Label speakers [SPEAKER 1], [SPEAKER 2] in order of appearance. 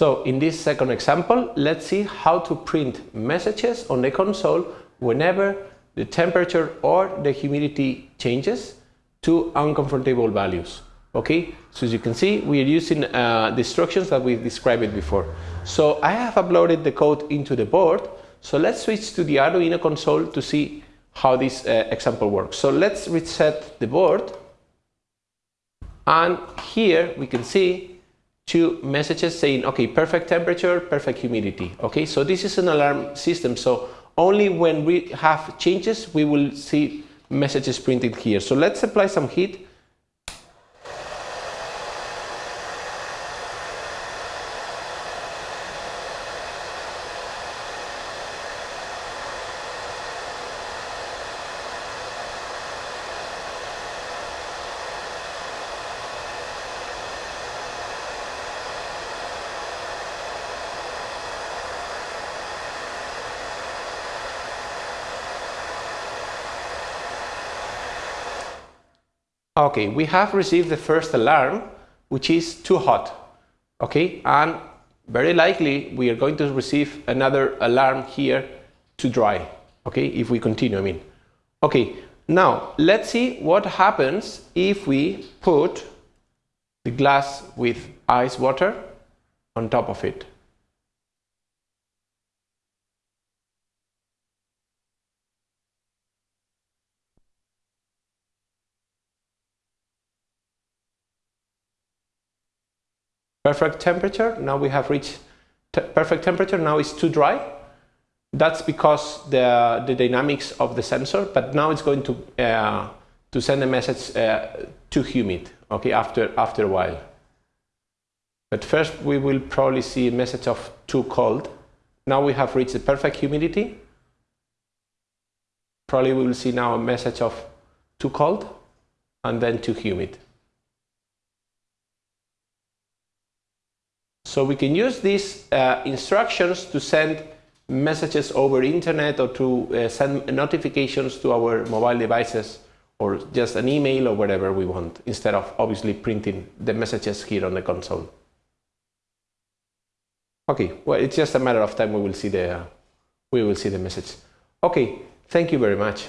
[SPEAKER 1] So in this second example, let's see how to print messages on the console whenever the temperature or the humidity changes to uncomfortable values. Okay, so as you can see, we are using uh, the instructions that we described before. So I have uploaded the code into the board. So let's switch to the Arduino console to see how this uh, example works. So let's reset the board. And here we can see two messages saying, okay, perfect temperature, perfect humidity. Okay, so this is an alarm system. So only when we have changes, we will see messages printed here. So let's apply some heat Okay, we have received the first alarm, which is too hot. Okay, and very likely we are going to receive another alarm here too dry. Okay, if we continue, I mean. Okay, now let's see what happens if we put the glass with ice water on top of it. Perfect temperature. Now we have reached perfect temperature. Now it's too dry. That's because the, the dynamics of the sensor, but now it's going to, uh, to send a message uh, too humid, okay, after, after a while. But first we will probably see a message of too cold. Now we have reached the perfect humidity. Probably we will see now a message of too cold and then too humid. So we can use these uh, instructions to send messages over internet or to uh, send notifications to our mobile devices or just an email or whatever we want instead of obviously printing the messages here on the console. Okay, well it's just a matter of time we will see the we will see the message. Okay, thank you very much.